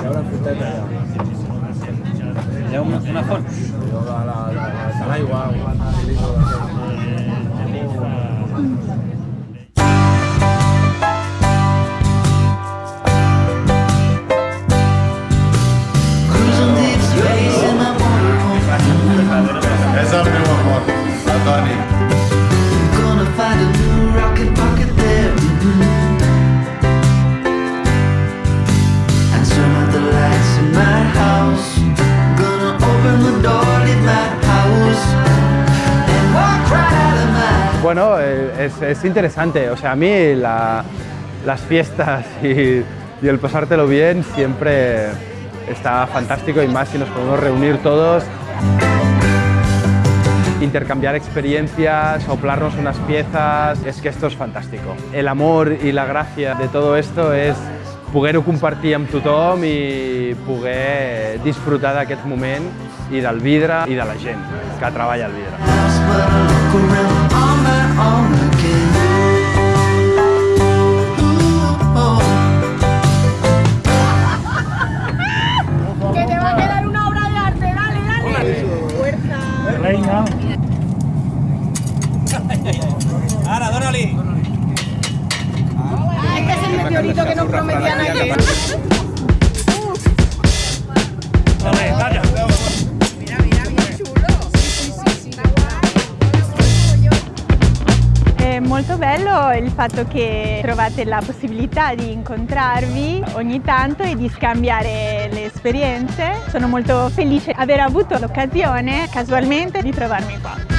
Ha una fruteta allà. Hi ha una? Allò de la- de la- de es, es interesante. O sea, a mí la- las fiestas y, y el pasártelo bien siempre está fantástico y más si nos podemos reunir todos, intercambiar experiencias, soplarnos unas piezas, és que esto és fantástico. El amor i la gràcia de todo esto és poder-ho compartir amb tothom i poder disfrutar d'aquest moment i del vidre i de la gent que treballa al vidre. Molto bello il fatto che trovate la possibilità di incontrarvi ogni tanto e di scambiare le esperienze. Sono molto felice di aver avuto l'occasione casualmente di trovarmi qua.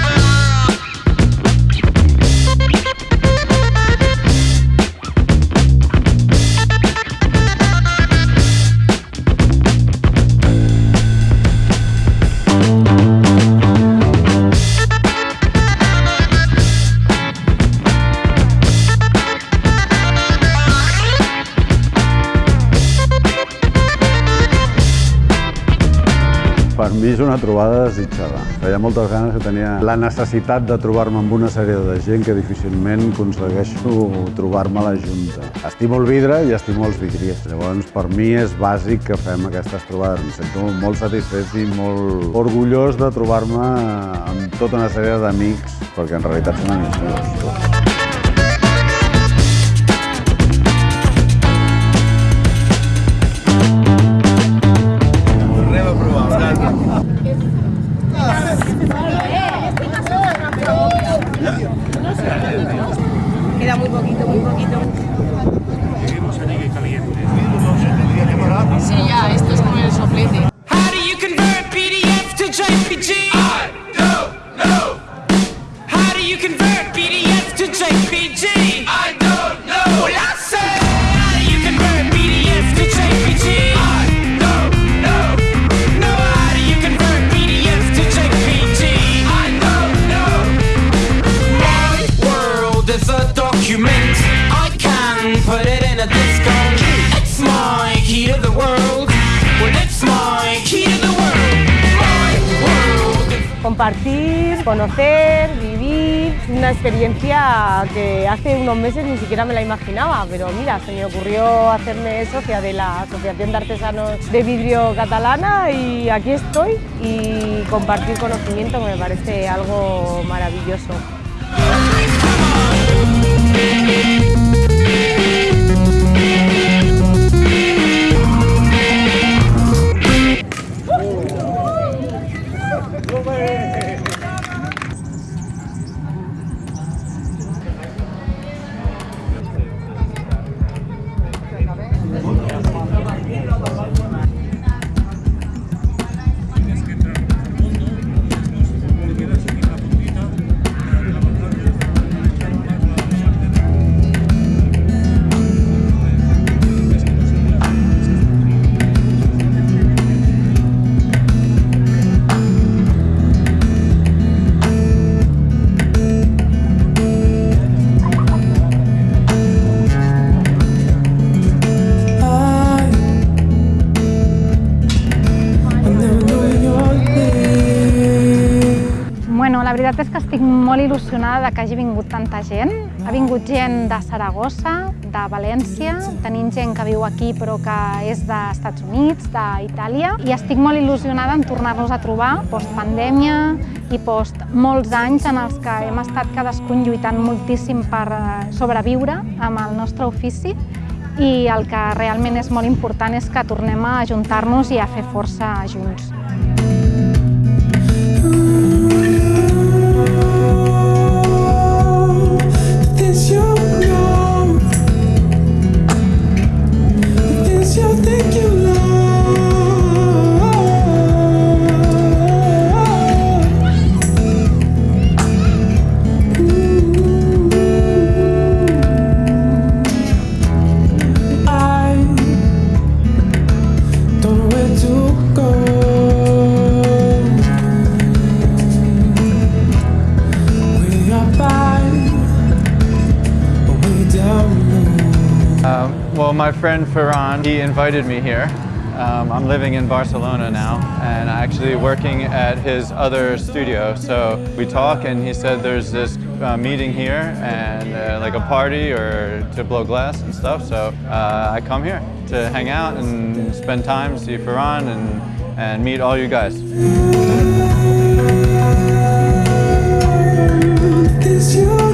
Per mi és una trobada desitjada. Feia moltes ganes que tenia la necessitat de trobar-me amb una sèrie de gent que difícilment aconsegueixo trobar-me a la junta. Estimo el vidre i estimo els vidriers. Llavors, per mi és bàsic que fem aquestes trobades. Em sento molt satisfet i molt orgullós de trobar-me amb tota una sèrie d'amics, perquè en realitat són amics meus. Compartir, conocer, vivir, una experiencia que hace unos meses ni siquiera me la imaginaba, pero mira, se me ocurrió hacerme socia de la Asociación de Artesanos de Vidrio Catalana y aquí estoy y compartir conocimiento me parece algo maravilloso. La veritat és que estic molt il·lusionada de que hagi vingut tanta gent. Ha vingut gent de Saragossa, de València, tenim gent que viu aquí però que és d'Estats Units, d'Itàlia, i estic molt il·lusionada en tornar-nos a trobar post-pandèmia i post molts anys en els que hem estat cadascun lluitant moltíssim per eh, sobreviure amb el nostre ofici i el que realment és molt important és que tornem a ajuntar-nos i a fer força junts. Well, my friend Ferran, he invited me here. Um, I'm living in Barcelona now and I'm actually working at his other studio. So we talk and he said there's this uh, meeting here and uh, like a party or to blow glass and stuff. So uh, I come here to hang out and spend time, see Ferran and, and meet all you guys. You